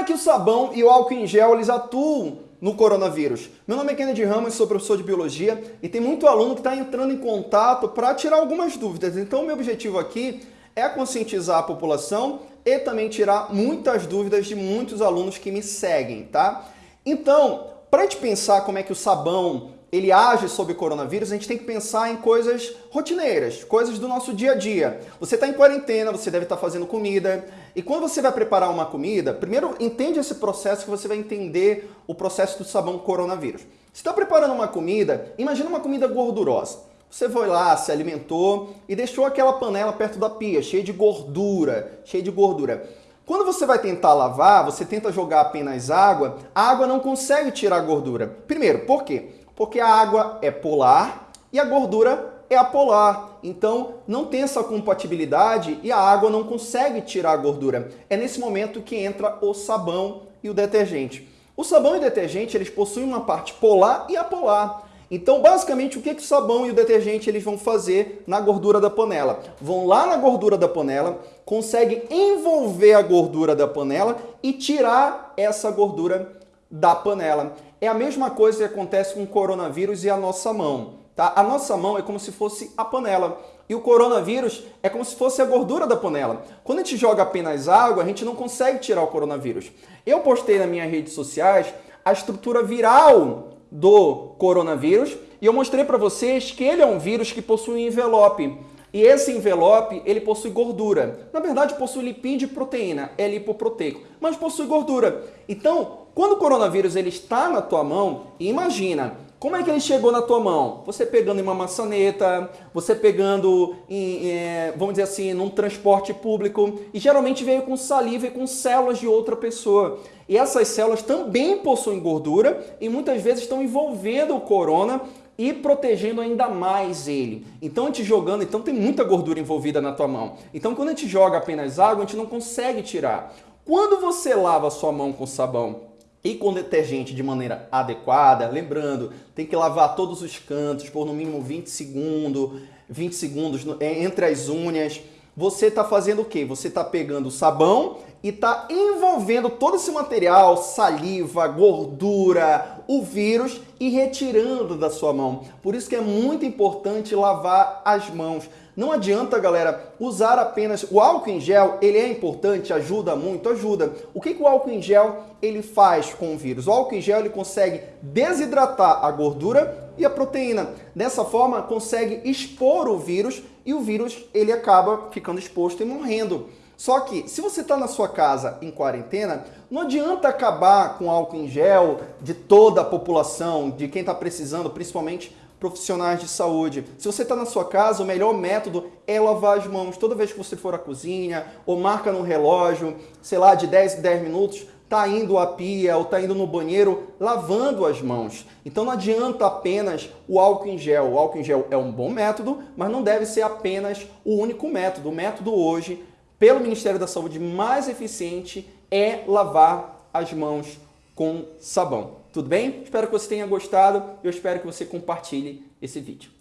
é que o sabão e o álcool em gel eles atuam no coronavírus? Meu nome é Kennedy Ramos, sou professor de biologia e tem muito aluno que está entrando em contato para tirar algumas dúvidas. Então, meu objetivo aqui é conscientizar a população e também tirar muitas dúvidas de muitos alunos que me seguem, tá? Então, para a gente pensar como é que o sabão ele age sobre coronavírus, a gente tem que pensar em coisas rotineiras, coisas do nosso dia a dia. Você está em quarentena, você deve estar tá fazendo comida, e quando você vai preparar uma comida, primeiro entende esse processo que você vai entender o processo do sabão coronavírus. Você está preparando uma comida, imagina uma comida gordurosa. Você foi lá, se alimentou e deixou aquela panela perto da pia, cheia de gordura, cheia de gordura. Quando você vai tentar lavar, você tenta jogar apenas água, a água não consegue tirar a gordura. Primeiro, por quê? Porque a água é polar e a gordura é apolar. Então, não tem essa compatibilidade e a água não consegue tirar a gordura. É nesse momento que entra o sabão e o detergente. O sabão e o detergente, eles possuem uma parte polar e apolar. Então, basicamente, o que, que o sabão e o detergente eles vão fazer na gordura da panela? Vão lá na gordura da panela, conseguem envolver a gordura da panela e tirar essa gordura da panela. É a mesma coisa que acontece com o coronavírus e a nossa mão. Tá? A nossa mão é como se fosse a panela. E o coronavírus é como se fosse a gordura da panela. Quando a gente joga apenas água, a gente não consegue tirar o coronavírus. Eu postei nas minhas redes sociais a estrutura viral do coronavírus e eu mostrei para vocês que ele é um vírus que possui um envelope. E esse envelope, ele possui gordura. Na verdade, possui lipídio e proteína, é lipoproteico, mas possui gordura. Então, quando o coronavírus ele está na tua mão, imagina, como é que ele chegou na tua mão? Você pegando em uma maçaneta, você pegando, em, é, vamos dizer assim, num transporte público, e geralmente veio com saliva e com células de outra pessoa. E essas células também possuem gordura e muitas vezes estão envolvendo o corona e protegendo ainda mais ele. Então a gente jogando, então tem muita gordura envolvida na tua mão. Então quando a gente joga apenas água, a gente não consegue tirar. Quando você lava a sua mão com sabão e com detergente de maneira adequada, lembrando, tem que lavar todos os cantos por no mínimo 20 segundos, 20 segundos é, entre as unhas. Você está fazendo o quê? Você está pegando o sabão e está envolvendo todo esse material, saliva, gordura, o vírus e retirando da sua mão. Por isso que é muito importante lavar as mãos. Não adianta, galera, usar apenas o álcool em gel, ele é importante, ajuda muito, ajuda. O que, que o álcool em gel ele faz com o vírus? O álcool em gel ele consegue desidratar a gordura e a proteína. Dessa forma, consegue expor o vírus e o vírus ele acaba ficando exposto e morrendo. Só que, se você está na sua casa em quarentena, não adianta acabar com álcool em gel de toda a população, de quem está precisando, principalmente profissionais de saúde. Se você está na sua casa, o melhor método é lavar as mãos. Toda vez que você for à cozinha, ou marca no relógio, sei lá, de 10 em 10 minutos, está indo à pia ou está indo no banheiro lavando as mãos. Então não adianta apenas o álcool em gel. O álcool em gel é um bom método, mas não deve ser apenas o único método. O método hoje pelo Ministério da Saúde mais eficiente é lavar as mãos com sabão. Tudo bem? Espero que você tenha gostado. Eu espero que você compartilhe esse vídeo.